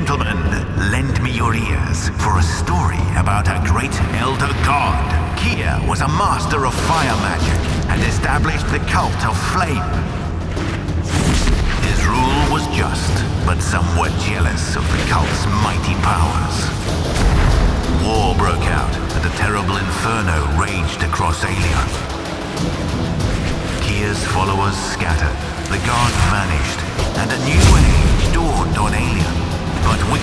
gentlemen, lend me your ears for a story about a great elder god. Kia was a master of fire magic and established the cult of flame. His rule was just, but some were jealous of the cult's mighty powers. War broke out and a terrible inferno raged across Alia. Kia's followers scattered, the god vanished, and a new age dawned on Alia. But we,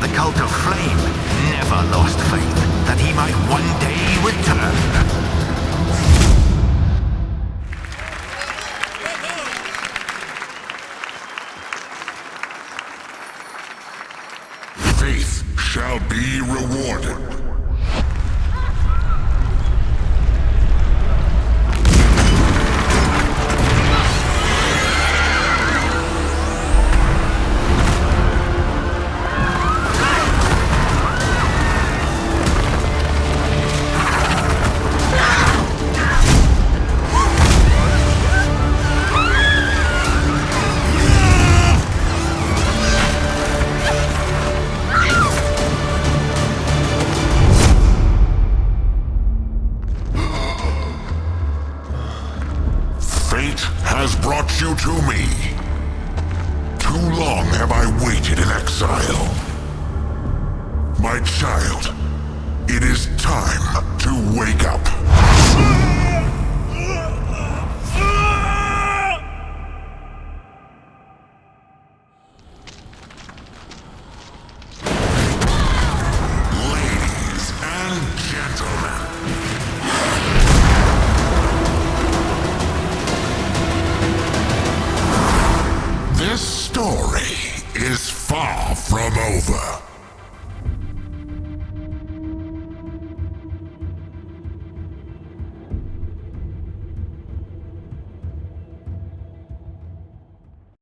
the cult of Flame, never lost faith that he might one day return. Faith shall be rewarded. Fate has brought you to me. Too long have I waited in exile. My child, it is time to wake up. Far from over.